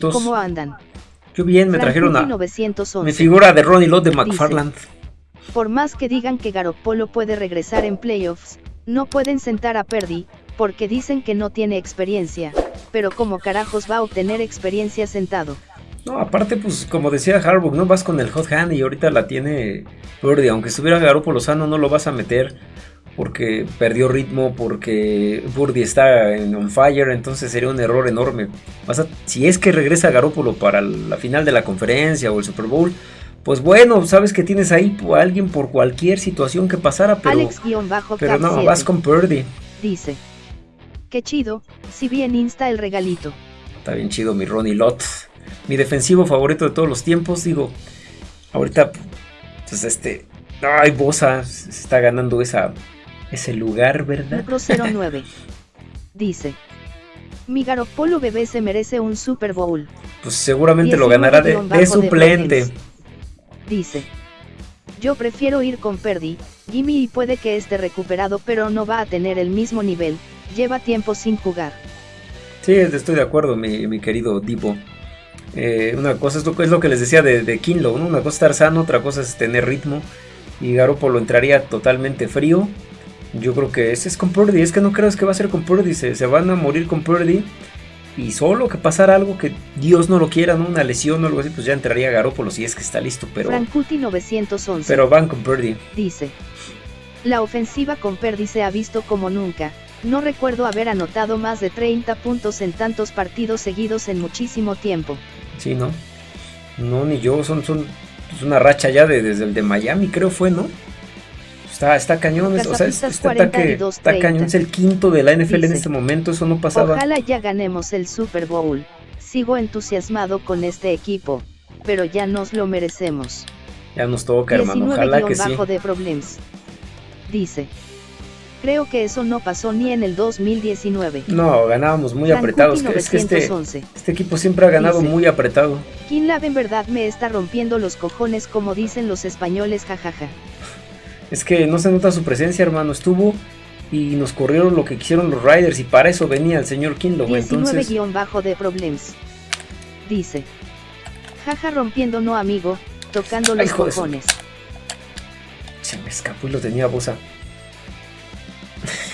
¿Cómo andan? Qué bien, me trajeron a mi figura de Ronnie Lott de McFarland. por más que digan que Garoppolo puede regresar en playoffs, no pueden sentar a Perdi, porque dicen que no tiene experiencia, pero como carajos va a obtener experiencia sentado. No, aparte, pues como decía Harbaugh, no vas con el hot hand y ahorita la tiene Perdi, aunque estuviera Garoppolo sano no lo vas a meter porque perdió ritmo, porque Burdi está en on fire, entonces sería un error enorme. si es que regresa Garópolo para la final de la conferencia o el Super Bowl, pues bueno, sabes que tienes ahí a alguien por cualquier situación que pasara, pero, pero no, vas con Purdy. Dice, qué chido, si bien insta el regalito. Está bien chido mi Ronnie Lott, mi defensivo favorito de todos los tiempos, digo, ahorita, pues este, ay, Bosa se está ganando esa ese lugar, ¿verdad? Macro 09. Dice. Mi Garopolo bebé se merece un Super Bowl. Pues seguramente lo ganará de, suplente. Dice. Yo prefiero ir con Perdi, Jimmy y puede que esté recuperado pero no va a tener el mismo nivel, lleva tiempo sin jugar. Sí, estoy de acuerdo, mi, querido Divo. Eh, una cosa es lo, es lo, que les decía de, de Kinlo, ¿no? Una cosa es estar sano, otra cosa es tener ritmo. Y Garopolo entraría totalmente frío. Yo creo que ese es con Purdy. Es que no creas que va a ser con Purdy. Se, se van a morir con Purdy. Y solo que pasara algo que Dios no lo quiera, ¿no? Una lesión o algo así, pues ya entraría Garópolo si es que está listo. Pero, Frankuti 911. Pero van con Purdy. Dice. La ofensiva con Purdy se ha visto como nunca. No recuerdo haber anotado más de 30 puntos en tantos partidos seguidos en muchísimo tiempo. Sí, ¿no? No, ni yo. Son, son es una racha ya de, desde el de Miami, creo fue, ¿no? Está, está cañón, o sea, este ataque está cañón, es el quinto de la NFL en este momento, eso no pasaba. Ojalá ya ganemos el Super Bowl. Sigo entusiasmado con este equipo, pero ya nos lo merecemos. Ya nos toca, hermano, ojalá que sí. de problemas. Dice. Creo que eso no pasó ni en el 2019. No, ganábamos muy apretados. Es que este, este, equipo siempre ha ganado muy apretado. Kinlab en verdad me está rompiendo los cojones como dicen los españoles, jajaja. Es que no se nota su presencia, hermano. Estuvo y nos corrieron lo que quisieron los Riders y para eso venía el señor Kinlo. 19 guion bajo de problems. Dice. Jaja rompiendo no amigo, tocando los cojones. Se me escapó y lo tenía bosa.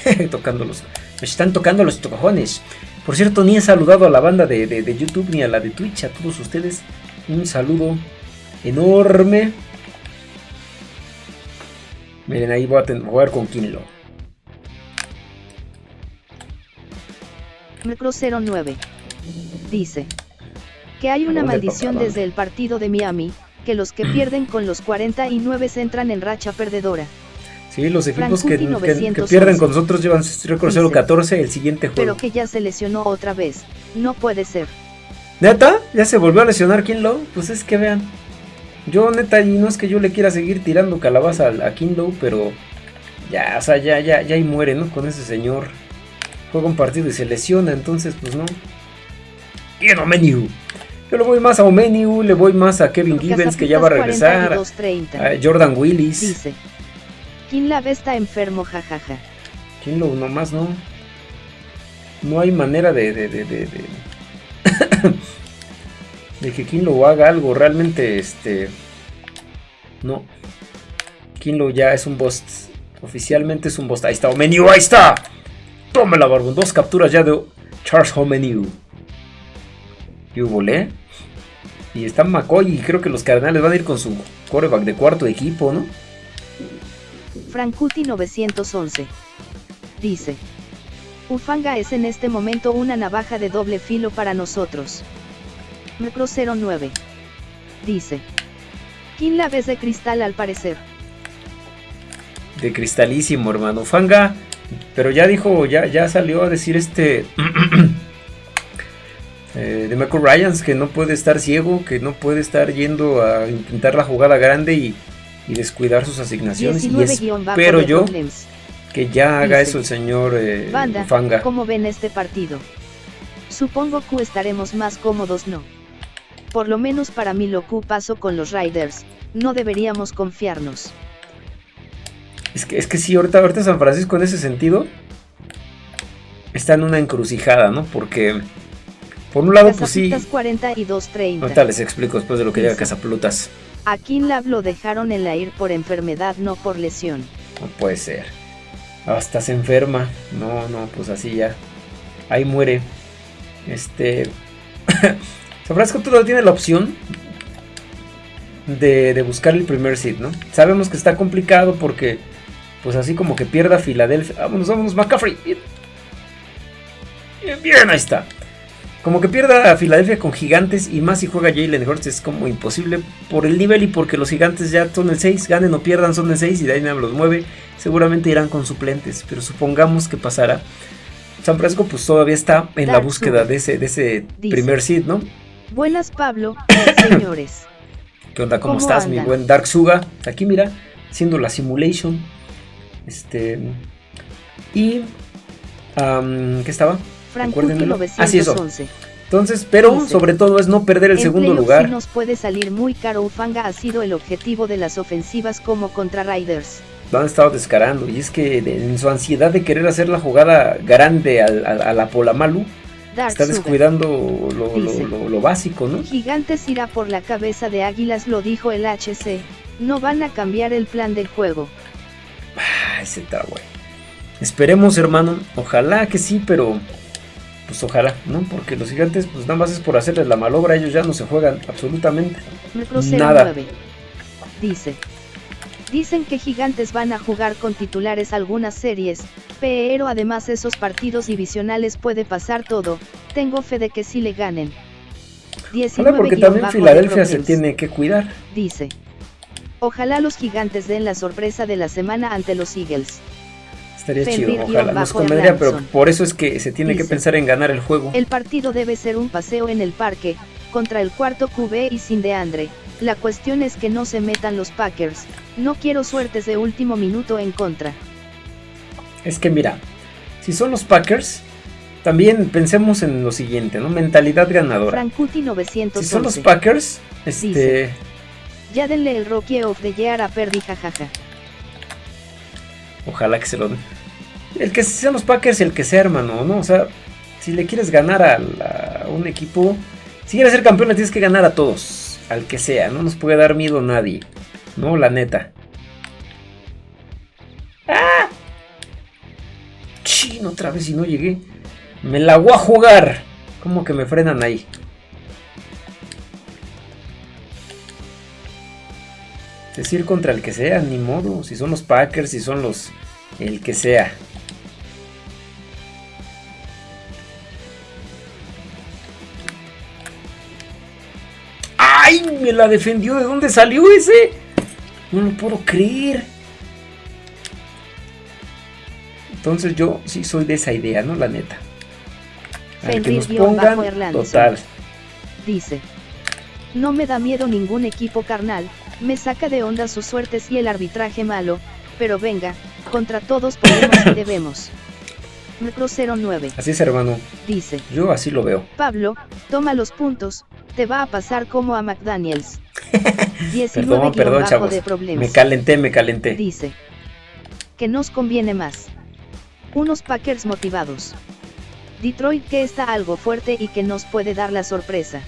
tocándolos. Me están tocando los cojones. Por cierto, ni he saludado a la banda de, de YouTube ni a la de Twitch. A todos ustedes, un saludo enorme. Miren, ahí voy a jugar con Kinlo. Micro 09 dice que hay una maldición desde el partido de Miami, que los que pierden con los 49 entran en racha perdedora. Sí, los equipos que, pierden con nosotros llevan récord 0-14 el siguiente juego. Pero que ya se lesionó otra vez. No puede ser. ¿Neta? ¿Ya se volvió a lesionar Kinlo? Pues es que vean. Yo neta, y no es que yo le quiera seguir tirando calabaza a, Kinlow, pero ya, o sea, ya, ya, ya ahí muere, ¿no? Con ese señor. Juega un partido y se lesiona, entonces pues no. Bien Omeniu. Yo le voy más a Omeniu, le voy más a Kevin Gibbons que ya va a regresar. A Jordan Willis. Dice. Kinlav está enfermo, jajaja. Nomás no. No hay manera de, de, de, de de que Kinlo haga algo. Realmente, este. No. Kinlo ya es un boss. Oficialmente es un boss. Ahí está Omeniu, ahí está. Tómela, Barbón. Dos capturas ya de Charles Omeniu. Y volé. Y está McCoy. Y creo que los Cardenales van a ir con su coreback de cuarto equipo, ¿no? Frankuti 911. Dice. Ufanga es en este momento una navaja de doble filo para nosotros. Micro 09. Dice. ¿Quién la ves de cristal al parecer? De cristalísimo, hermano. Fanga. Pero ya dijo, ya, ya salió a decir este. eh, de Michael Ryans que no puede estar ciego, que no puede estar yendo a intentar la jugada grande y, descuidar sus asignaciones. Y espero yo que ya haga eso el señor eh, Fanga. ¿Cómo ven este partido? Supongo que estaremos más cómodos, ¿no? Por lo menos para mí lo que pasó con los Riders, no deberíamos confiarnos. Es que, es que sí, ahorita, ahorita San Francisco en ese sentido está en una encrucijada, ¿no? Porque Por un lado, pues sí. 42.30. Ahorita les explico después de lo que llega Casaplutas. A Kinlab lo dejaron en la IR por enfermedad, no por lesión. No puede ser. Hasta se enferma. No, no, pues así ya. Ahí muere. Este. Que todavía tiene la opción de, de, buscar el primer seed, ¿no? Sabemos que está complicado porque, pues así como que pierda Filadelfia. Vámonos, vámonos, McCaffrey. Bien, bien, bien ahí está. Como que pierda a Filadelfia con gigantes y más si juega Jalen Hurts es como imposible por el nivel y porque los gigantes ya son el 6, ganen o pierdan son el 6 y Dynam los mueve, seguramente irán con suplentes, pero supongamos que pasará. San Francisco pues todavía está en la búsqueda de ese, de ese primer seed, ¿no? Buenas Pablo, señores. ¿Qué onda? ¿Cómo, estás, mi buen Dark Suga? Aquí mira, haciendo la simulation. Este. Y. ¿Qué estaba? Así es. Entonces, pero sobre todo es no perder el segundo lugar. nos puede salir muy caro. Ufanga ha sido el objetivo de las ofensivas como contra Riders. Lo han estado descarando y es que en su ansiedad de querer hacer la jugada grande a, la Polamalu, está descuidando lo, básico, ¿no? Gigantes irá por la cabeza de Águilas, lo dijo el HC. No van a cambiar el plan del juego. Ah, ese está güey. Esperemos, hermano. Ojalá que sí, pero pues ojalá, ¿no? Porque los gigantes, pues nada más es por hacerles la malobra, ellos ya no se juegan absolutamente nada. Dice. Dicen que Gigantes van a jugar con titulares algunas series, pero además esos partidos divisionales puede pasar todo, tengo fe de que sí le ganen. 19 porque también Filadelfia se tiene que cuidar. Dice. Ojalá los gigantes den la sorpresa de la semana ante los Eagles. Estaría chido, ojalá nos convendría, pero por eso es que se tiene que pensar en ganar el juego. El partido debe ser un paseo en el parque, contra el cuarto QB y sin de Andre. La cuestión es que no se metan los Packers. No quiero suertes de último minuto en contra. Es que mira, si son los Packers, también pensemos en lo siguiente, ¿no? Mentalidad ganadora. Frankuti 911. Si son los Packers, este... ya denle el Rocky of the Year a Perdi, jajaja. Ojalá que se lo den. El que sean los Packers, el que sea, hermano, ¿no? O sea, si le quieres ganar a, un equipo, si quieres ser campeón, le tienes que ganar a todos, al que sea, no nos puede dar miedo nadie, ¿no? La neta. ¡Ah! Chino, otra vez y no llegué. Me la voy a jugar. ¿Cómo que me frenan ahí? Decir contra el que sea, ni modo. Si son los Packers, si son los... El que sea. ¡Ay! Me la defendió. ¿De dónde salió ese? No lo puedo creer. Entonces yo sí soy de esa idea, ¿no? La neta. Al que nos pongan, total. Dice. No me da miedo ningún equipo carnal, me saca de onda sus suertes y el arbitraje malo, pero venga, contra todos podemos y debemos. Metro 09. Así es, hermano. Dice. Yo así lo veo. Pablo, toma los puntos, te va a pasar como a McDaniels. 19 perdón, perdón, chavos. Me calenté, me calenté. Dice. Que nos conviene más. Unos Packers motivados. Detroit que está algo fuerte y que nos puede dar la sorpresa.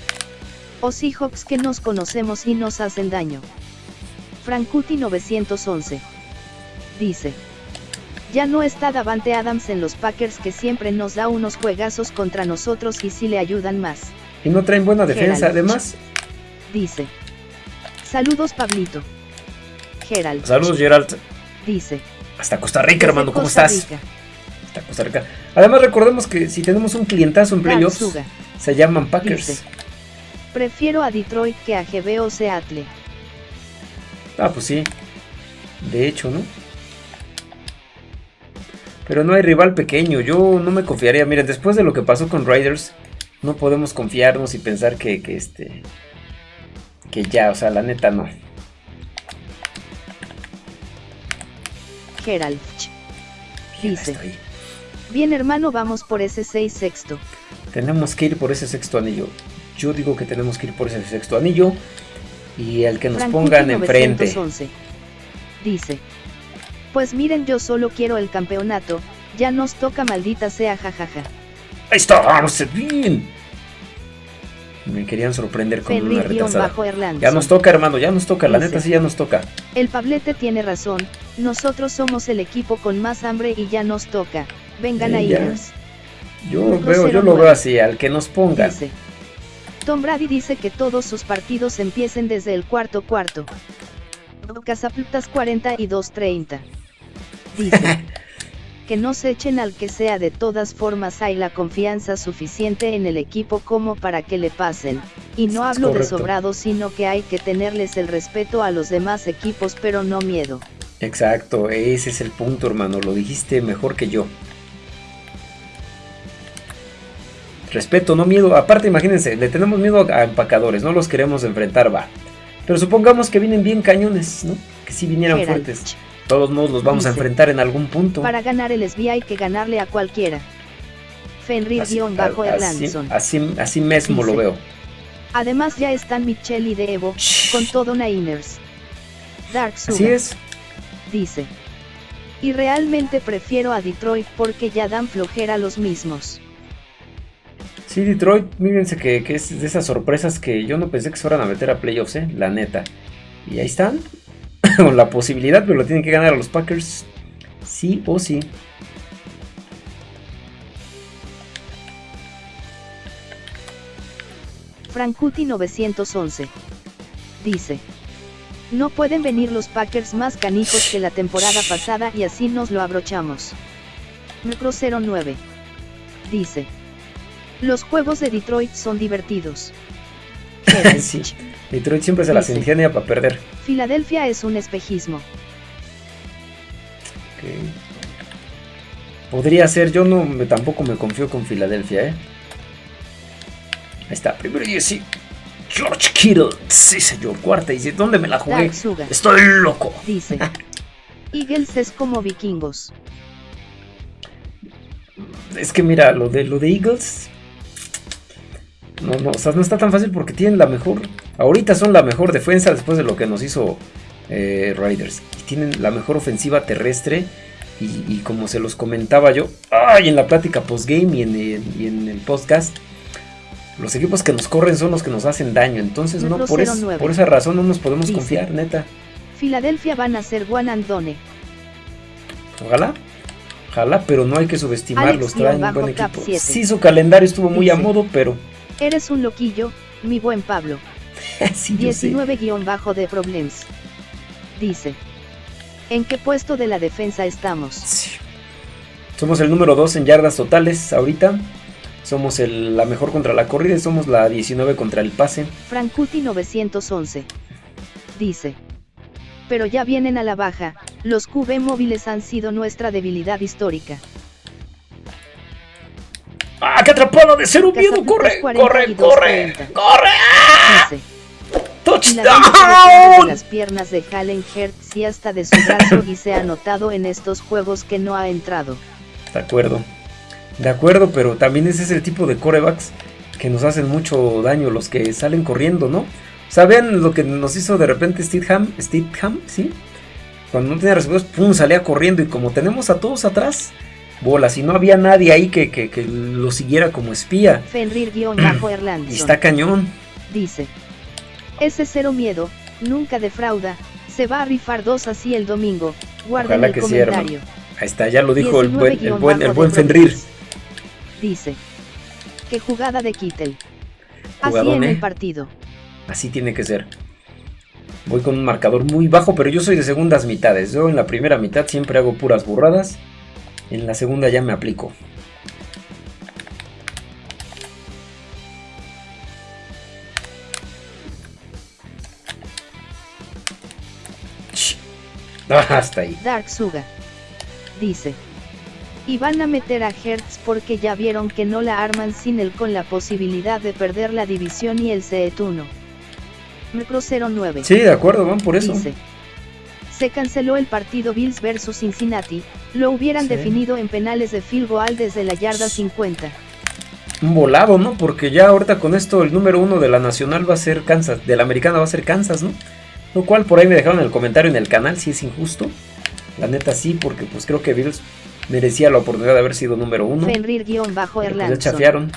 O Seahawks que nos conocemos y nos hacen daño. Frankuti 911. Dice. Ya no está Davante Adams en los Packers que siempre nos da unos juegazos contra nosotros y si le ayudan más. Y no traen buena defensa, además. Dice. Saludos, Pablito. Gerald. Saludos, Gerald. Dice. Hasta Costa Rica, hermano, ¿cómo estás? Hasta Costa Rica. Además, recordemos que si tenemos un clientazo en playoffs, se llaman Packers. Prefiero a Detroit que a GB o Seattle. Ah, pues sí. De hecho, ¿no? Pero no hay rival pequeño. Yo no me confiaría. Miren, después de lo que pasó con Riders, no podemos confiarnos y pensar que, este que ya, o sea, la neta no. Gerald dice: Bien, hermano, vamos por ese 6 sexto. Tenemos que ir por ese sexto anillo. Yo digo que tenemos que ir por ese sexto anillo y el que nos pongan enfrente. Dice: Pues miren, yo solo quiero el campeonato. Ya nos toca, maldita sea, jajaja. Ahí está, bien. Me querían sorprender con Fenrir una Erlandson. Ya nos toca, hermano, ya nos toca. La Dice. neta sí ya nos toca. El Pablete tiene razón, nosotros somos el equipo con más hambre y ya nos toca. Vengan ya. Iners", Yo veo, yo lo veo así, al que nos pongan. dice. Tom Brady dice que todos sus partidos empiecen desde el cuarto cuarto. Casaplutas 42-30. Dice. que no se echen al que sea de todas formas hay la confianza suficiente en el equipo como para que le pasen, y no hablo de sobrados sino que hay que tenerles el respeto a los demás equipos pero no miedo. Exacto, ese es el punto, hermano. Lo dijiste mejor que yo. Respeto, no miedo. Aparte, imagínense, le tenemos miedo a empacadores, no los queremos enfrentar, va. Pero supongamos que vienen bien cañones, ¿no? Que si vinieran Geralt. fuertes. De todos modos los vamos a enfrentar en algún punto. Para ganar el SBI hay que ganarle a cualquiera. Así, Fenrir-Bajo así, así, así mismo lo veo. Además ya están Michelle y de Evo, con todo Niners. Dark Así Sugar es. dice. Y realmente prefiero a Detroit porque ya dan flojera los mismos. Sí, Detroit, mírense que, que es de esas sorpresas que yo no pensé que se fueran a meter a playoffs, ¿eh? La neta. Y ahí están. Con la posibilidad, pero lo tienen que ganar a los Packers. Sí o sí. Frankuti 911. Dice. No pueden venir los Packers más canijos que la temporada pasada y así nos lo abrochamos. Micro 09. Dice. Los juegos de Detroit son divertidos. Sí. Detroit siempre se las ingenia para perder. Filadelfia es un espejismo. Podría ser, yo no me, tampoco me confío con Filadelfia, ¿eh? Ahí está, primero y sí. George Kittle. Sí, señor. Cuarta y dice, ¿dónde me la jugué? Estoy loco. Dice. Eagles es como vikingos. Es que mira, lo de lo de Eagles. No, no, o sea, no está tan fácil porque tienen la mejor. Ahorita son la mejor defensa después de lo que nos hizo eh, Riders. Y tienen la mejor ofensiva terrestre. Y, y como se los comentaba yo, ay, en la plática postgame y en, en- y en el podcast, los equipos que nos corren son los que nos hacen daño. Entonces, no, por, es- 09. por esa razón no nos podemos Dice. confiar, neta. Filadelfia van a ser one and done. Ojalá. Ojalá, pero no hay que subestimarlos. Traen un buen equipo. 7. Sí, su calendario estuvo muy a modo, pero. Eres un loquillo, mi buen Pablo. sí, yo sé. 19- de Problems. Dice. ¿En qué puesto de la defensa estamos? Sí. Somos el número 2 en yardas totales ahorita. Somos el- la mejor contra la corrida y somos la 19 contra el pase. Frankuti 911. Dice. Pero ya vienen a la baja, los QB móviles han sido nuestra debilidad histórica. ¡Ah, qué atrapado de ser un miedo! ¡Corre, corre, 42, corre! 30. ¡Corre! Depende de ¡Touchdown! las piernas de Halen Hertz y hasta de su brazo y se ha notado en estos juegos que no ha entrado. De acuerdo. De acuerdo, pero también ese es el tipo de corebacks que nos hacen mucho daño, los que salen corriendo, ¿no? ¿Saben lo que nos hizo de repente Steadham? Steadham, ¿sí? Cuando no tenía resultados, pum, salía corriendo y como tenemos a todos atrás, bolas, y no había nadie ahí que, que- que lo siguiera como espía. Y Fenrir-Erlandson. está cañón. Dice. Ese cero miedo, nunca defrauda, se va a rifar dos así el domingo, guarden Ojalá el que comentario. Ahí está, ya lo dijo el buen, el 19 buen, el buen Fenrir. Dice. Qué jugada de Kittel. Así Jugadón, en ¿eh? el partido. Así tiene que ser. Voy con un marcador muy bajo, pero yo soy de segundas mitades. Yo en la primera mitad siempre hago puras burradas. En la segunda ya me aplico. Ah, hasta ahí. Dark Suga. Dice. Y van a meter a Hertz porque ya vieron que no la arman sin él con la posibilidad de perder la división y el CET 1. Micro 09. Sí, de acuerdo, van por eso. Dice. Se canceló el partido Bills vs Cincinnati, lo hubieran Sí. definido en penales de field goal desde la yarda 50. Un volado, ¿no? Porque ya ahorita con esto el número uno de la nacional va a ser Kansas, de la americana va a ser Kansas, ¿no? Lo cual por ahí me dejaron en el comentario en el canal si es injusto. La neta sí, porque pues creo que Bills merecía la oportunidad de haber sido número uno. Pero, pues, chafiaron.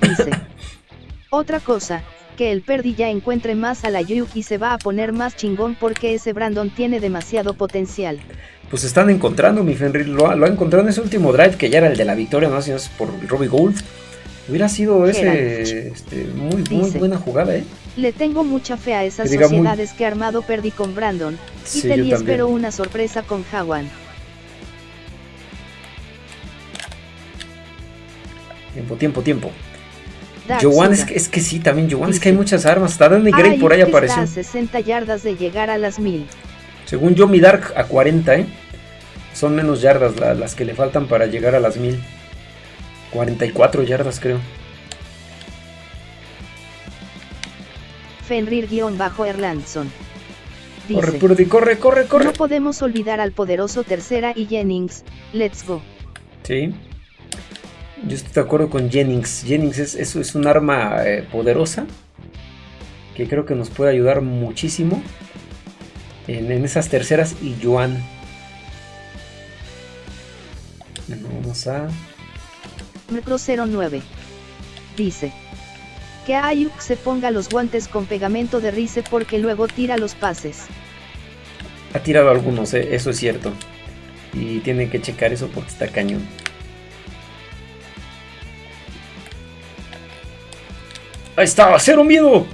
Dice. Otra cosa, que el Perdi ya encuentre más a la Yuk y se va a poner más chingón porque ese Brandon tiene demasiado potencial. Pues están encontrando, mi Fenrir, lo, ha encontrado en ese último drive que ya era el de la victoria, no es por Robbie Gould. Hubiera sido ese este, muy, muy buena jugada, ¿eh? Le tengo mucha fe a esas sociedades que armado Perdi con Brandon, y te espero una sorpresa con Hawan. Tiempo, tiempo, tiempo. Joan es que, es que sí, también Joan es que hay muchas armas. Está Danny Gray por ahí apareció. a 60 yardas de llegar a las 1000. Según yo, mi Dark a 40, ¿eh? Son menos yardas las que le faltan para llegar a las 1000. 44 yardas, creo. Fenrir-Erlandson. Corre, corre, corre, corre. No podemos olvidar al poderoso Tercera y Jennings. Let's go. Sí. Yo estoy de acuerdo con Jennings. Jennings es, es, un arma eh, poderosa que creo que nos puede ayudar muchísimo en, esas terceras y Joan. Vamos a... Metro 09. Dice. Que Ayuk se ponga los guantes con pegamento de rice porque luego tira los pases. Ha tirado algunos, eh, eso es cierto. Y tiene que checar eso porque está cañón. Ahí está, cero miedo.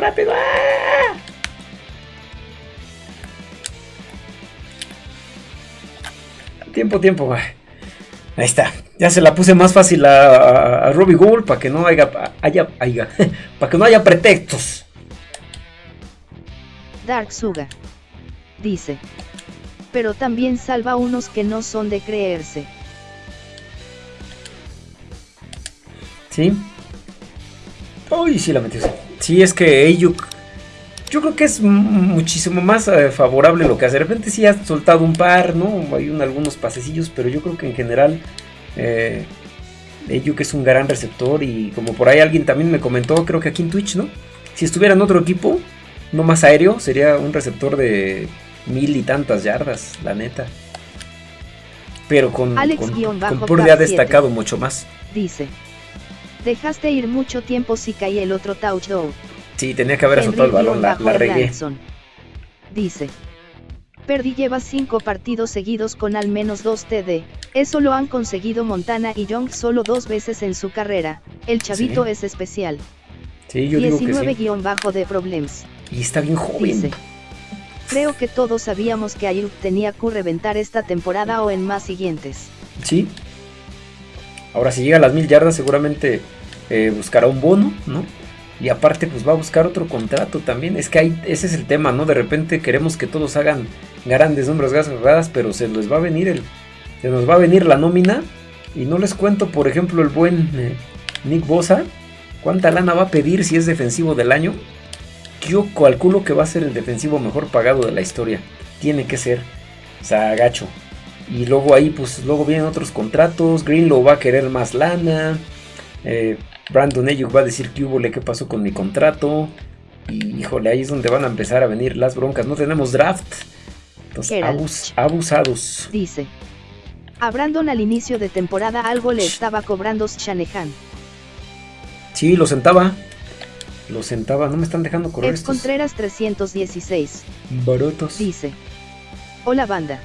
Rápido. ¡Ah! Tiempo, tiempo. Ahí está. Ya se la puse más fácil a, a, Robbie Gould para que no haya, haya, haya para que no haya pretextos. Dark Suga dice pero también salva unos que no son de creerse. Sí. Uy, sí la metió. Sí, es que Ayuk. Yo creo que es muchísimo más eh, favorable lo que hace. De repente sí ha soltado un par, ¿no? Hay algunos pasecillos, pero yo creo que en general. Eh, Ayuk es un gran receptor. Y como por ahí alguien también me comentó, creo que aquí en Twitch, ¿no? Si estuviera en otro equipo, no más aéreo, sería un receptor de mil y tantas yardas, la neta. Pero con, Alex con, ha destacado mucho más. Dice. Dejaste ir mucho tiempo si caí el otro touchdown. Sí, tenía que haber azotado el balón, la, la regué. Dice. Perdi lleva cinco partidos seguidos con al menos dos TD. Eso lo han conseguido Montana y Young solo dos veces en su carrera. El chavito es especial. Sí, yo 19 bajo de problemas. Y está bien joven. Creo que todos sabíamos que Ayuk tenía que reventar esta temporada o en más siguientes. Sí. Ahora si llega a las mil yardas seguramente eh, buscará un bono, ¿no? Y aparte pues va a buscar otro contrato también. Es que ese es el tema, ¿no? De repente queremos que todos hagan grandes números, grandes pero se les va a venir el... Se nos va a venir la nómina. Y no les cuento, por ejemplo, el buen eh, Nick Bosa. ¿Cuánta lana va a pedir si es defensivo del año? yo calculo que va a ser el defensivo mejor pagado de la historia. Tiene que ser. O sea, gacho. Y luego ahí, pues luego vienen otros contratos. Greenlow va a querer más lana. Eh, Brandon Ayuk va a decir que hubo le qué pasó con mi contrato. Y híjole, ahí es donde van a empezar a venir las broncas. No tenemos draft. Entonces, abusados. Dice. A Brandon al inicio de temporada algo le estaba cobrando Shanahan. Sí, lo sentaba. Lo sentaba, no me están dejando correr. Es Contreras 316. Barotos. Dice. Hola banda.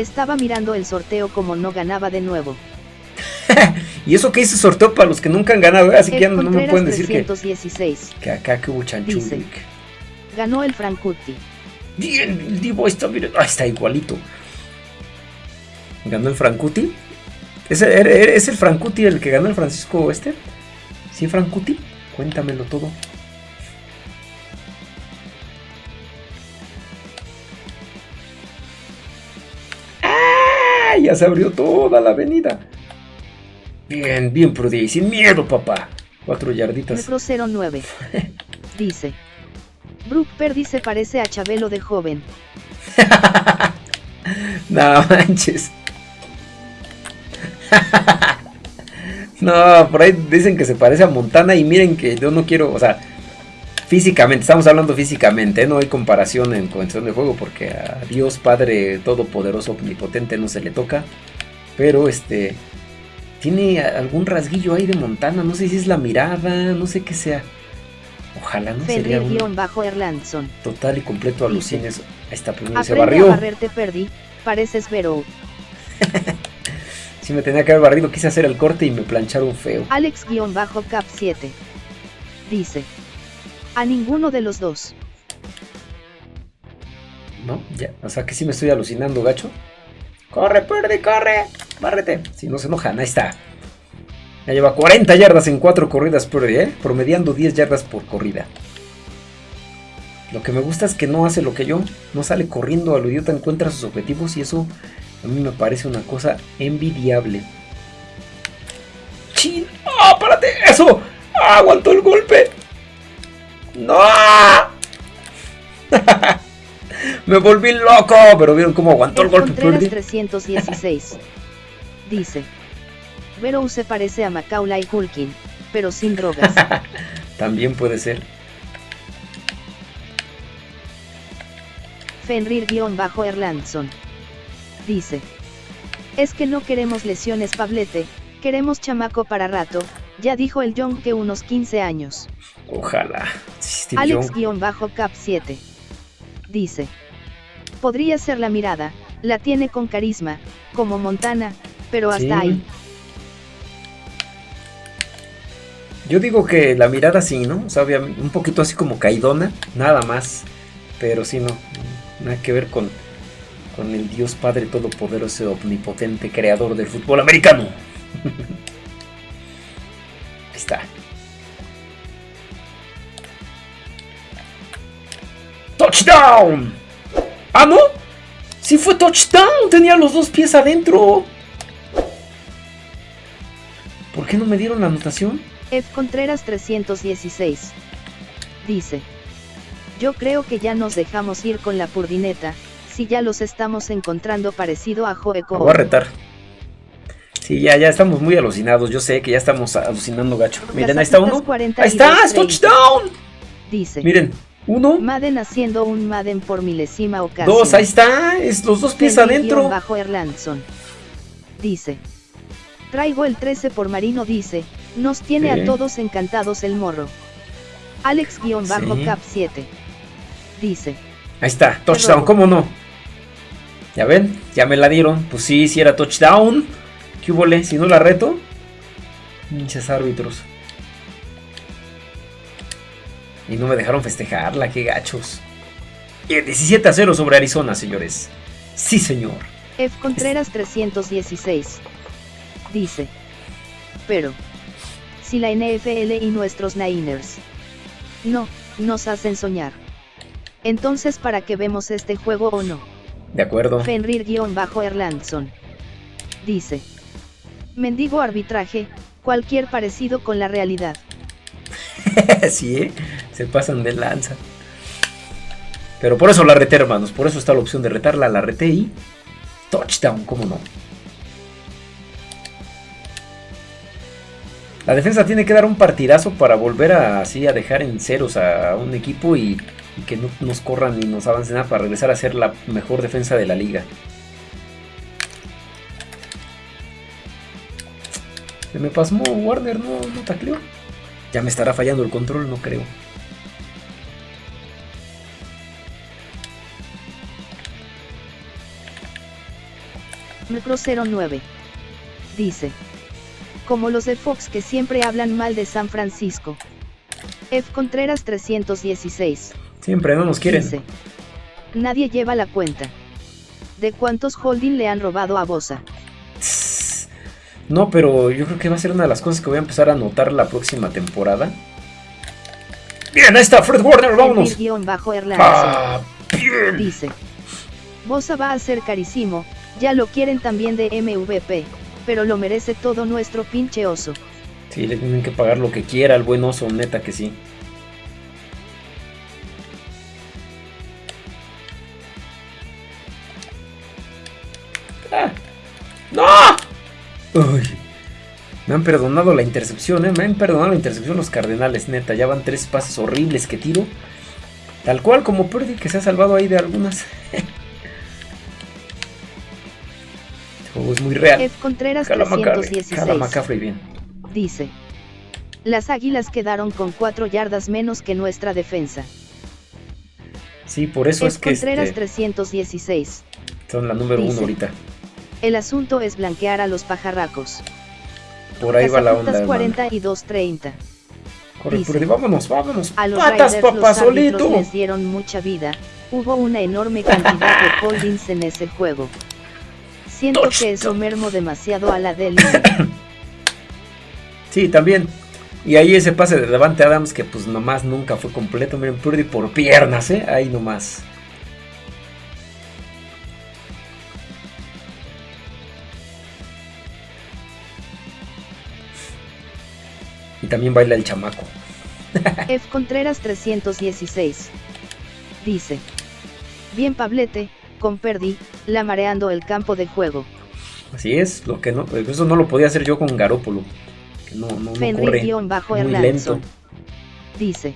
Estaba mirando el sorteo como no ganaba de nuevo. y eso que hice sorteo para los que nunca han ganado, así que no me pueden decir 316. que, que acá que hubo Dice, Ganó el Frankuti. Bien, el Divo está, miren, ah, está igualito. ¿Ganó el Frankuti? ¿Es, ¿Es el Frankuti el que ganó el Francisco este? ¿Sí, Frankuti? Cuéntamelo todo. Ya se abrió toda la avenida. Bien, bien, Prudy. Sin miedo, papá. Cuatro yarditas. Metro 09. Dice. Brooke Perdy se parece a Chabelo de joven. no manches. No, por ahí dicen que se parece a Montana y miren que yo no quiero, o sea, Físicamente, estamos hablando físicamente, ¿eh? no hay comparación en cuestión de juego porque a Dios Padre Todopoderoso Omnipotente no se le toca. Pero este tiene algún rasguillo ahí de Montana, no sé si es la mirada, no sé qué sea. Ojalá no sería un bajo Erlandson. Total y completo alucines. Ahí está, primero se barrió. A barrer, te perdí, pareces Vero. si me tenía que haber barrido, quise hacer el corte y me plancharon feo. Alex-Cap 7 dice: A ninguno de los dos. No, ya, o sea que sí me estoy alucinando, gacho. Corre, Purdy, corre. Bárrete. Si no se enojan, ahí está. Ya lleva 40 yardas en 4 corridas Purdy, ¿eh? Promediando 10 yardas por corrida. Lo que me gusta es que no hace lo que yo. No sale corriendo a lo idiota, encuentra sus objetivos y eso a mí me parece una cosa envidiable. ¡Chin! ¡Ah, párate! ¡Eso! ¡Ah, aguantó el golpe! ¡No! Me volví loco, pero vieron cómo aguantó el, golpe. 316 dice: Vero se parece a Macaulay Culkin, pero sin drogas. También puede ser. Fenrir-Erlandson dice: Es que no queremos lesiones, Pablete, queremos chamaco para rato, ya dijo el Young que unos 15 años. Ojalá. Alex-Cap 7 dice: Podría ser la mirada, la tiene con carisma, como Montana, pero hasta ahí. Yo digo que la mirada sí, ¿no? O sea, un poquito así como caidona, nada más. Pero sí, no. Nada que ver con, con el Dios Padre Todopoderoso, omnipotente, creador del fútbol americano. Está. ¡Touchdown! ¡Ah, no! ¡Sí fue touchdown! Tenía los dos pies adentro. ¿Por qué no me dieron la anotación? F. Contreras 316. Dice. Yo creo que ya nos dejamos ir con la purdineta, si ya los estamos encontrando parecido a Joeco. Voy a retar. Sí, ya, ya estamos muy alucinados. Yo sé que ya estamos alucinando gacho. Miren, ahí está uno. Ahí está, es touchdown. Dice. Miren, uno. Madden haciendo un Madden por milésima ocasión. Dos, ahí está. Es los dos pies adentro. Bajo Erlandson. Dice. Traigo el 13 por Marino dice. Nos tiene a todos encantados el morro. Alex-Cap 7. Dice. Ahí está, touchdown, ¿cómo no? Ya ven, ya me la dieron. Pues sí, si era touchdown. ¿Qué hubo? Si no la reto. Pinches árbitros. Y no me dejaron festejarla, qué gachos. Y 17 a 0 sobre Arizona, señores. Sí, señor. F. Contreras 316. Dice. Pero. Si la NFL y nuestros Niners. No, nos hacen soñar. Entonces, ¿para qué vemos este juego o no? De acuerdo. Fenrir-Erlandson. Dice. Mendigo arbitraje, cualquier parecido con la realidad. sí, ¿eh? se pasan de lanza. Pero por eso la reté, hermanos. Por eso está la opción de retarla. La reté y touchdown, ¿cómo no? La defensa tiene que dar un partidazo para volver a, así a dejar en ceros a un equipo y, y que no nos corran ni nos avancen nada para regresar a ser la mejor defensa de la liga. Se me pasmó Warner, no, no tacleó. Ya me estará fallando el control, no creo. Metro 09. Dice. Como los de Fox que siempre hablan mal de San Francisco. F. Contreras 316. Siempre no nos quieren. Dice. Nadie lleva la cuenta. ¿De cuántos holding le han robado a Bosa? No, pero yo creo que va a ser una de las cosas que voy a empezar a notar la próxima temporada. Bien, ahí está Fred Warner, vámonos. Ah, bien. Dice. Bosa va a ser carísimo, ya lo quieren también de MVP, pero lo merece todo nuestro pinche oso. Sí, le tienen que pagar lo que quiera al buen oso, neta que sí. ¡Ah! ¡No! Me han perdonado la intercepción, ¿eh? Me han perdonado la intercepción los Cardenales, neta. Ya van tres pases horribles que tiro. Tal cual como Purdy, que se ha salvado ahí de algunas. este juego es muy real. F. Contreras 316. McCaffrey bien. Dice. Las águilas quedaron con 4 yardas menos que nuestra defensa. Sí, por eso F. es que Contreras este, 316. son la número uno dice. ahorita. El asunto es blanquear a los pajarracos. Por ahí va la onda, hermano. 42-30. Corre. Purdy, vámonos, vámonos. A los Patas, Raiders papá, los solito. les dieron mucha vida. Hubo una enorme cantidad de holdings en ese juego. Siento que eso mermó demasiado a la del Sí, también. Y ahí ese pase de Davante Adams que pues nomás nunca fue completo. Miren, Purdy por piernas, ¿eh? Ahí nomás. También baila el chamaco. F. Contreras 316. Dice. Bien Pablete, con Perdi, la mareando el campo de juego. Así es, lo que no, eso no lo podía hacer yo con Garópolo. Que no, no, no corre. Muy Erlandson. lento. Dice.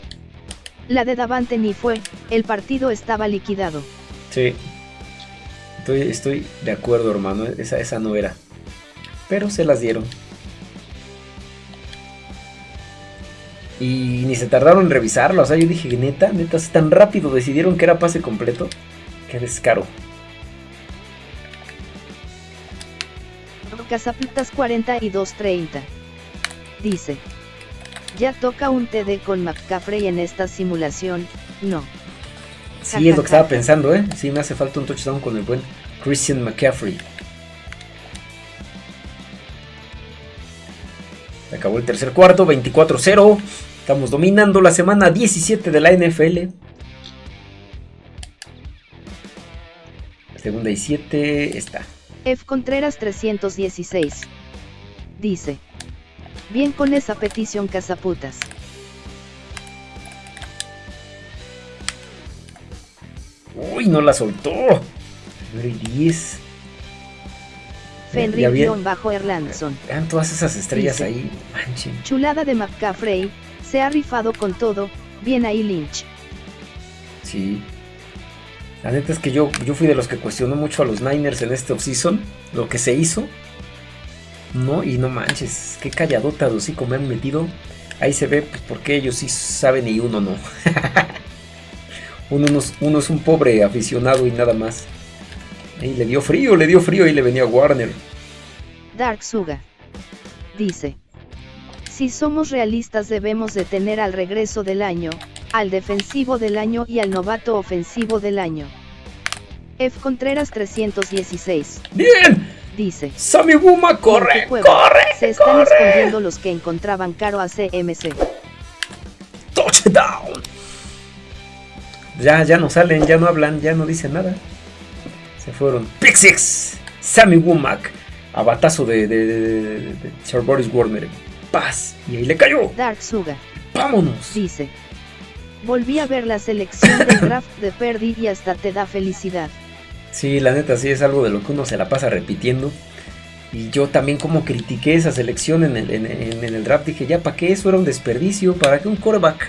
La de Davante ni fue, el partido estaba liquidado. Sí. Estoy, estoy de acuerdo, hermano. Esa, esa no era. Pero se las dieron. Y ni se tardaron en revisarlo. O sea, yo dije, neta, neta, tan rápido decidieron que era pase completo. Qué descaro. Cazapitas 42-30. Dice. Ya toca un TD con McCaffrey en esta simulación, no. Sí, es lo que estaba pensando, ¿eh? Sí, me hace falta un touchdown con el buen Christian McCaffrey. Se acabó el tercer cuarto, 24-0. Estamos dominando la semana 17 de la NFL. Segunda y 7 está. F. Contreras 316. Dice. Bien con esa petición cazaputas. Uy, no la soltó. Primero y 10. Ya bien. Fenrir-Erlandson. Vean todas esas estrellas Dice. ahí. Manchen. Chulada de McCaffrey, se ha rifado con todo, bien ahí Lynch. Sí. La neta es que yo, yo fui de los que cuestionó mucho a los Niners en este offseason. Lo que se hizo. No, y no manches. Qué calladota de hocico me han metido. Ahí se ve pues, por qué ellos sí saben y uno no. uno, no es- uno es un pobre aficionado y nada más. Ahí le dio frío, le dio frío y le venía Warner. Dark Suga. Dice. Si somos realistas debemos de tener al regreso del año, al defensivo del año y al novato ofensivo del año. F. Contreras 316. ¡Bien! Dice. Sammy Buma, "¿En corre, corre, Se están corre. escondiendo los que encontraban caro a CMC. Touchdown. Ya, ya no salen, ya no hablan, ya no dicen nada. Se fueron. Pick six. Sammy Womack. A batazo de, de, de, de- de Sir Boris Warner. Paz. Y ahí le cayó. Dark Suga. Vámonos. Dice. Volví a ver la selección del draft de Perdi y hasta te da felicidad. Sí, la neta, sí es algo de lo que uno se la pasa repitiendo. Y yo también como critiqué esa selección en el, en, en- en el draft, dije, ya, ¿para qué eso era un desperdicio? ¿Para qué un quarterback?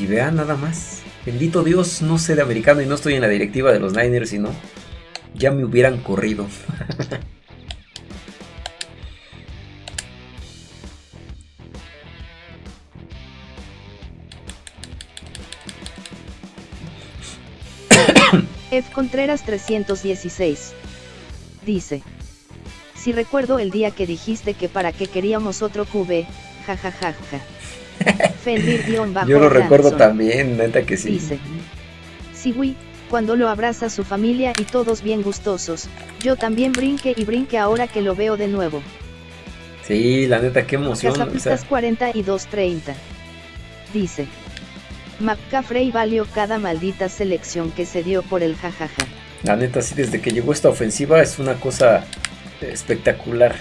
Y vean nada más. Bendito Dios, no sé de americano y no estoy en la directiva de los Niners, sino ya me hubieran corrido. F. Contreras 316. Dice. Si recuerdo el día que dijiste que para qué queríamos otro QB, jajajaja. Fenrir-bajo Yo lo recuerdo también, neta que sí. Dice. Sí, güey, cuando lo abraza su familia y todos bien gustosos, yo también brinque y brinque ahora que lo veo de nuevo. Sí, la neta, qué emoción. o sea, Cazapistas 4230. Dice. McCaffrey valió cada maldita selección que se dio por el jajaja. La neta, sí, desde que llegó esta ofensiva es una cosa espectacular.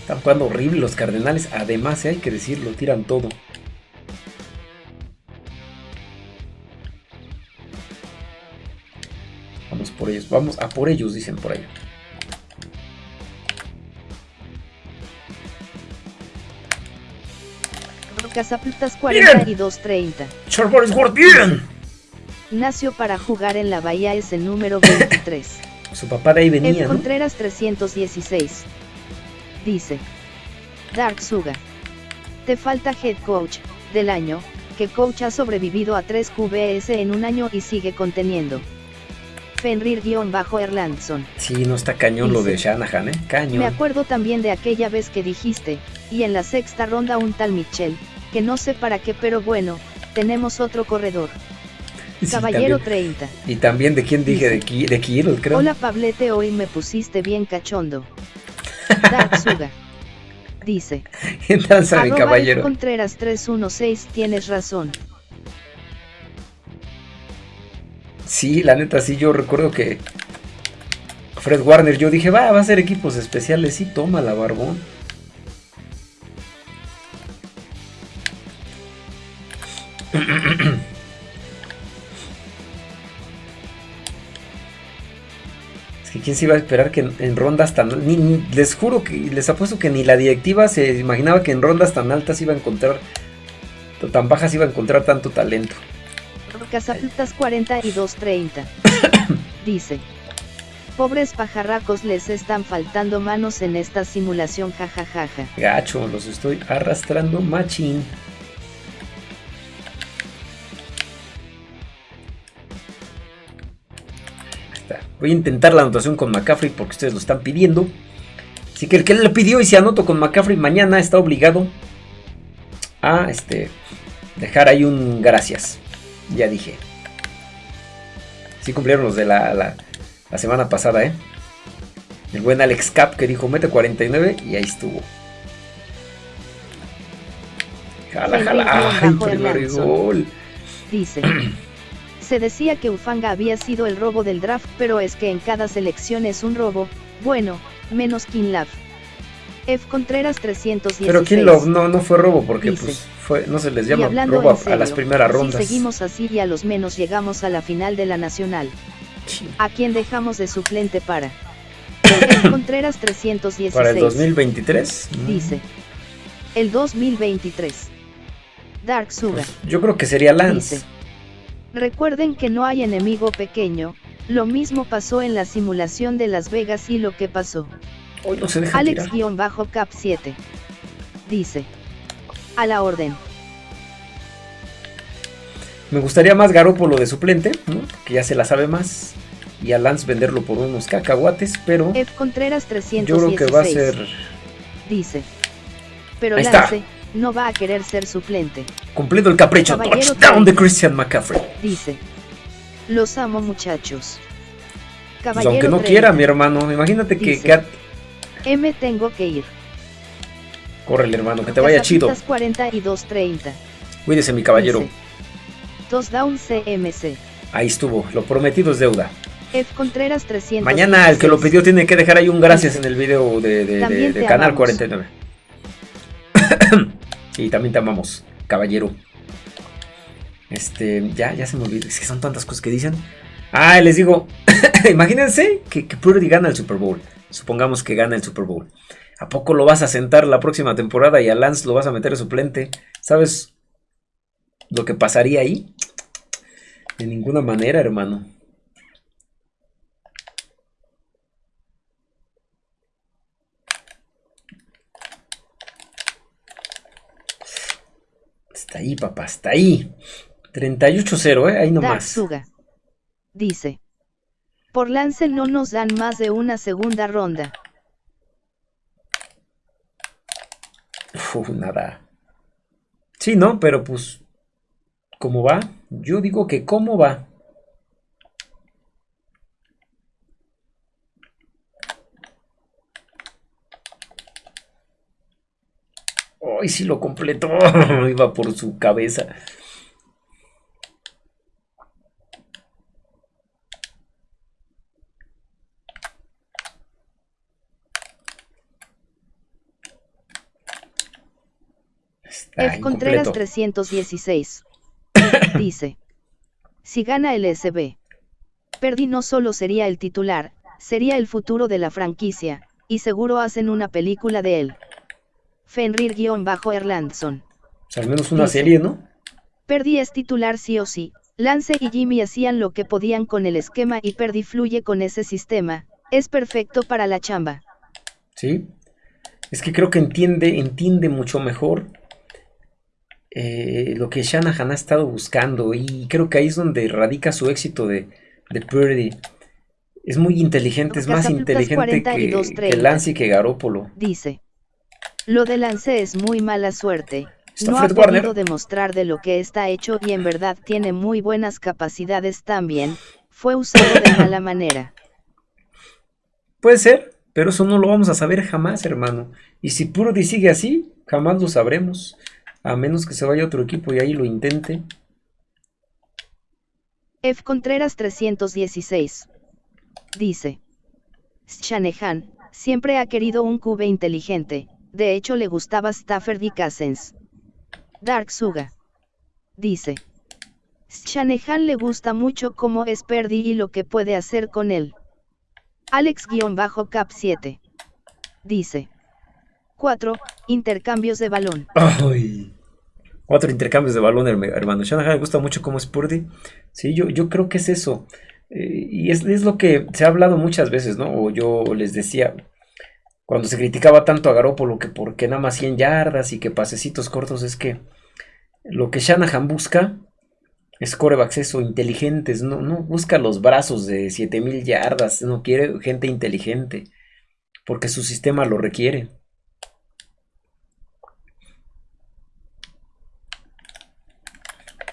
Están jugando horrible los Cardenales. Además, eh, hay que decirlo, tiran todo. Vamos por ellos, vamos a por ellos, dicen por ahí. Casaputas 4230. Charboris Ward, bien. Nació para jugar en la Bahía es el número 23. Su papá de ahí venía. ¿no? Contreras 316. Dice. Dark Suga. Te falta head coach, del año, que coach ha sobrevivido a 3 QBS en un año y sigue conteniendo. Fenrir-Erlandson. Sí, no está cañón lo de. Shanahan, ¿eh? Cañón. Me acuerdo también de aquella vez que dijiste, y en la sexta ronda un tal Mitchell, que no sé para qué pero bueno, tenemos otro corredor. Sí, Caballero también. 30. Y también de quién dije, de, Ki- de Kirill, creo. Hola Pablete, hoy me pusiste bien cachondo. Dark Suga. Dice. Danza mi caballero. Contreras 316 tienes razón. Sí, la neta, sí, yo recuerdo que Fred Warner, yo dije, va, va a ser equipos especiales. Sí, toma la barbón. Es que quién se iba a esperar que en, en rondas tan... Ni, ni- les juro que les apuesto que ni la directiva se imaginaba que en rondas tan altas iba a encontrar... Tan bajas iba a encontrar tanto talento. Casaputas 4230. Dice. Pobres pajarracos les están faltando manos en esta simulación jajajaja. Gacho, los estoy arrastrando machín. Voy a intentar la anotación con McCaffrey porque ustedes lo están pidiendo. Así que el que le pidió y se anoto con McCaffrey mañana está obligado a este, dejar ahí un gracias. Ya dije. Sí cumplieron los de la, la- la semana pasada, ¿eh? El buen Alex Cap que dijo mete 49 y ahí estuvo. Jala, jala. Ay, primer gol. Dice. Se decía que Ufanga había sido el robo del draft, pero es que en cada selección es un robo, bueno, menos Kinlav. F. Contreras 316. Pero Kinlove no, no fue robo porque Dice. pues fue, no se les llama robo a, las primeras rondas. Si seguimos así y a los menos llegamos a la final de la Nacional. Sí. ¿A quién dejamos de suplente para? F. Contreras 316. Para el 2023. mm, Dice. El 2023. Dark Suga. pues, yo creo que sería Lance. Dice. Recuerden que no hay enemigo pequeño, lo mismo pasó en la simulación de Las Vegas y lo que pasó. Hoy no se deja tirar. Alex-Cap 7. Dice. A la orden. Me gustaría más Garópolo de suplente, ¿no? que ya se la sabe más. Y a Lance venderlo por unos cacahuates, pero F. Contreras 316. yo creo que va a ser Dice. Pero Ahí está. No va a querer ser suplente. cumpliendo el capricho. Caballero Touchdown de 30. Christian McCaffrey. Dice. Los amo muchachos. Pues Caballero aunque no 30. quiera, mi hermano. Imagínate que, Dice. que- M tengo que ir. Córrele, hermano, que te vaya chido. Casapitas 4230. Cuídese, mi caballero. Dice. Dos down CMC. Ahí estuvo. Lo prometido es deuda. F. Contreras 300. Mañana el que lo pidió tiene que dejar ahí un gracias en el video de, de- de- de Canal amamos. 49. y también te amamos, caballero. Este, ya, ya se me olvidó. Es que son tantas cosas que dicen. Ah, les digo, imagínense que, que Purdy gana el Super Bowl. Supongamos que gana el Super Bowl. ¿A poco lo vas a sentar la próxima temporada y a Lance lo vas a meter de suplente? ¿Sabes lo que pasaría ahí? De ninguna manera, hermano. Está ahí, papá, está ahí. 38-0, ¿eh? Ahí nomás. Dice. Por lance no nos dan más de una segunda ronda. Uf, nada. Sí, ¿no? Pero pues, ¿cómo va? Yo digo que ¿cómo va? Ay, sí lo completó. Iba por su cabeza. Está F. Contreras incompleto. 316. Dice. Si gana el SB. Perdi no solo sería el titular, sería el futuro de la franquicia, y seguro hacen una película de él. Fenrir-Erlandson. al menos una serie, ¿no? Perdi es titular sí o sí. Lance y Jimmy hacían lo que podían con el esquema y Perdi fluye con ese sistema. Es perfecto para la chamba. Sí. Es que creo que entiende, entiende mucho mejor eh, lo que Shanahan ha estado buscando y creo que ahí es donde radica su éxito de, de Purdy. Es muy inteligente, es más inteligente que, Lance y que Garópolo. Dice. Lo de Lance es muy mala suerte. no ha podido demostrar de lo que está hecho y en verdad tiene muy buenas capacidades también. Fue usado de mala manera. Puede ser, pero eso no lo vamos a saber jamás, hermano. Y si Purdy sigue así, jamás lo sabremos. A menos que se vaya a otro equipo y ahí lo intente. F. Contreras 316. Dice. Shanahan, siempre ha querido un cube inteligente, de hecho le gustaba Stafford y Cousins. Dark Suga. Dice. Shanahan le gusta mucho cómo es Perdi y lo que puede hacer con él. Alex-Cap 7. Dice. 4. Intercambios de balón. Cuatro intercambios de balón, hermano. Shanahan le gusta mucho cómo es Purdy. Sí, yo, yo creo que es eso. Eh, y es, lo que se ha hablado muchas veces, ¿no? O yo les decía, cuando se criticaba tanto a Garópolo que porque nada más 100 yardas y que pasecitos cortos, es que lo que Shanahan busca es corebacks eso, inteligentes, no, no busca los brazos de 7000 yardas, no quiere gente inteligente, porque su sistema lo requiere.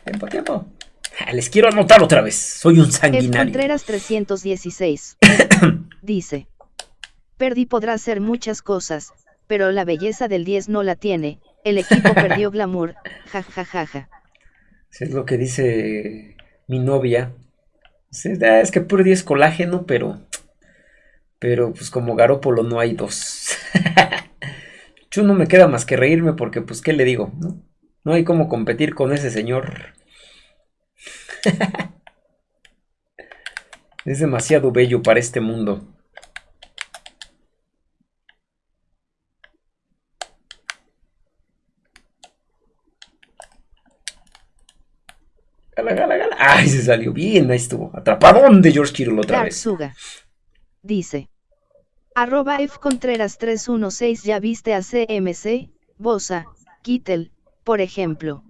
Tiempo, tiempo. Ah, les quiero anotar otra vez. Soy un sanguinario. Contreras 316. dice. Perdi podrá hacer muchas cosas, pero la belleza del 10 no la tiene. El equipo perdió glamour. Ja, ja, ja, ja. Es lo que dice mi novia. Es que Purdy es colágeno, pero. Pero pues como Garópolo no hay dos. Yo no me queda más que reírme porque pues qué le digo, ¿no? No hay como competir con ese señor. es demasiado bello para este mundo. Gala, gala, gala. Ay, se salió bien, ahí estuvo. Atrapadón de George Kittle otra vez. Dice. Arroba F Contreras 316 ya viste a CMC, Bosa, Kittel, por ejemplo.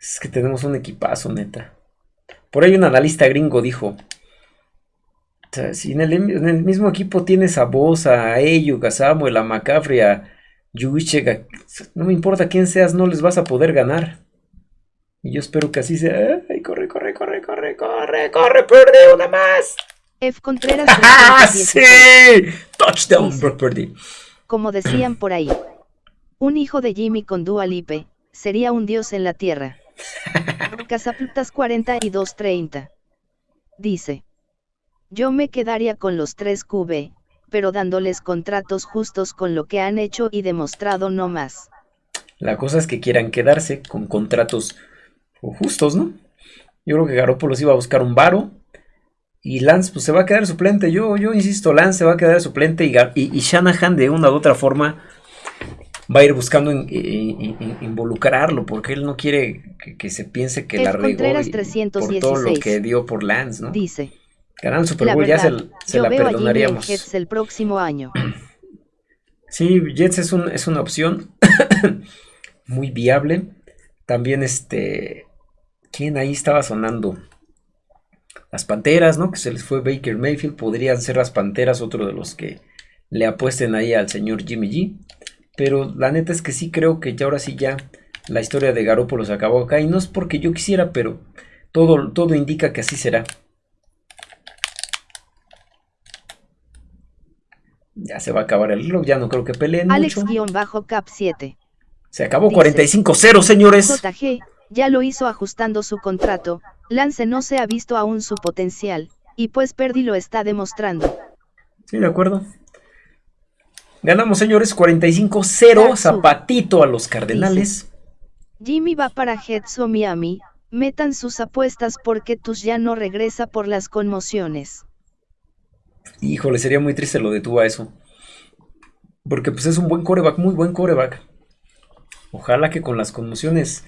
Es que tenemos un equipazo, neta. Por ahí un analista gringo dijo. si en el, mismo equipo tienes a Bosa, a Ayuk, a Samuel, a McCaffrey, a Juichek, no me importa quién seas, no les vas a poder ganar. Y yo espero que así sea. ¡Ay, corre, corre, corre, corre, corre, corre, perde una más! F. Contreras. ¡Ah, sí! Touchdown, Brock Purdy. Como decían por ahí. Un hijo de Jimmy con Dua Lipe, sería un dios en la tierra. Casaplutas 4230. Dice. Yo me quedaría con los tres QB, pero dándoles contratos justos con lo que han hecho y demostrado no más. La cosa es que quieran quedarse con contratos justos, ¿no? Yo creo que Garoppolo iba a buscar un varo. Y Lance pues se va a quedar suplente. Yo, yo insisto, Lance se va a quedar suplente y, y Shanahan de una u otra forma va a ir buscando involucrarlo, porque él no quiere que, se piense que la regó por todo lo que dio por Lance, ¿no? Dice. Ganar el Super Bowl ya se, la perdonaríamos. Jets el próximo año. Sí, Jets es, un, es una opción muy viable. También este, ¿quién ahí estaba sonando? Las Panteras, ¿no? Que se les fue Baker Mayfield. Podrían ser las Panteras otro de los que le apuesten ahí al señor Jimmy G. Pero la neta es que sí creo que ya ahora sí ya la historia de Garópolo se acabó acá. Y no es porque yo quisiera, pero todo, todo indica que así será. Ya se va a acabar el reloj, ya no creo que peleen Alex-Cap 7. Se acabó 45-0, señores. JG, ya lo hizo ajustando su contrato. Lance no se ha visto aún su potencial, y pues Perdi lo está demostrando. Sí, de acuerdo. Ganamos, señores, 45-0, zapatito a los Cardenales. Jimmy va para o Miami, metan sus apuestas porque Tus ya no regresa por las conmociones. Híjole, sería muy triste lo de a eso. Porque pues es un buen coreback, muy buen coreback. Ojalá que con las conmociones.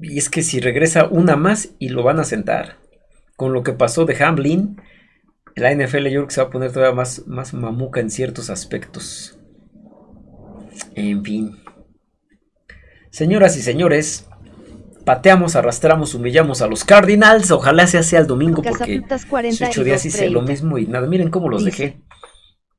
Y es que si regresa una más y lo van a sentar. Con lo que pasó de Hamlin, la NFL yo creo que se va a poner todavía más, más mamuca en ciertos aspectos. En fin. Señoras y señores, pateamos, arrastramos, humillamos a los Cardinals. Ojalá sea así el domingo porque hace ocho días hice lo mismo y nada, miren cómo los dejé.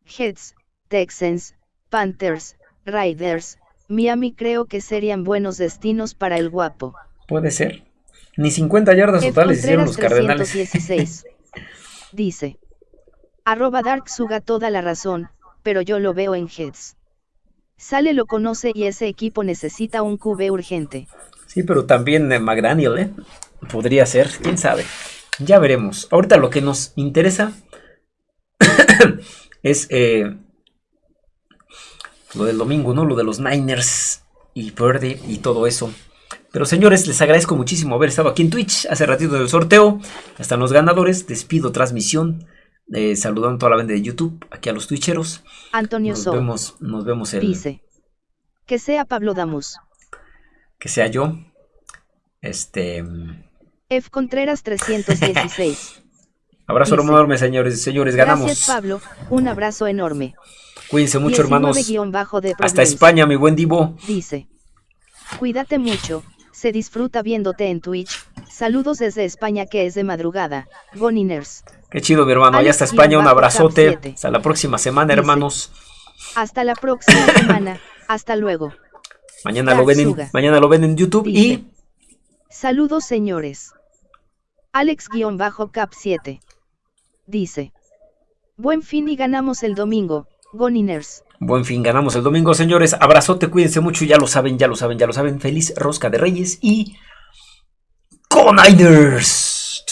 Heads, Texans, Panthers, Riders, Miami creo que serían buenos destinos para el guapo. Puede ser. Ni 50 yardas totales hicieron los Cardenales. dice. Arroba Dark Suga toda la razón, pero yo lo veo en Heads. Sale lo conoce y ese equipo necesita un QB urgente. Sí, pero también eh, McDaniel, ¿eh? Podría ser, quién sabe. Ya veremos. Ahorita lo que nos interesa es eh, lo del domingo, ¿no? Lo de los Niners y Purdy y todo eso. Pero señores, les agradezco muchísimo haber estado aquí en Twitch hace ratito del sorteo. Están los ganadores. Despido transmisión. Eh, saludando a toda la banda de YouTube, aquí a los twitcheros. Antonio nos vemos, nos vemos el... Dice. Que sea Pablo Damus. Que sea yo. Este... F. Contreras 316. abrazo enorme, señores. Señores, ganamos. Gracias, Pablo. Un abrazo enorme. Cuídense mucho, hermanos. Hasta España, mi buen Divo. Dice. Cuídate mucho. Se disfruta viéndote en Twitch. Saludos desde España que es de madrugada. Boniners. Qué chido, mi hermano. Allá hasta España, un abrazote. Hasta la próxima semana, hermanos. Hasta la próxima semana. Hasta luego. Mañana lo, ven en, mañana lo ven en YouTube y... Saludos, señores. Alex-Cap7. Dice. Buen fin y ganamos el domingo. Goniners. Buen fin, ganamos el domingo, señores. Abrazote, cuídense mucho. Ya lo saben, ya lo saben, ya lo saben. Feliz Rosca de Reyes y... ¡Go Niners!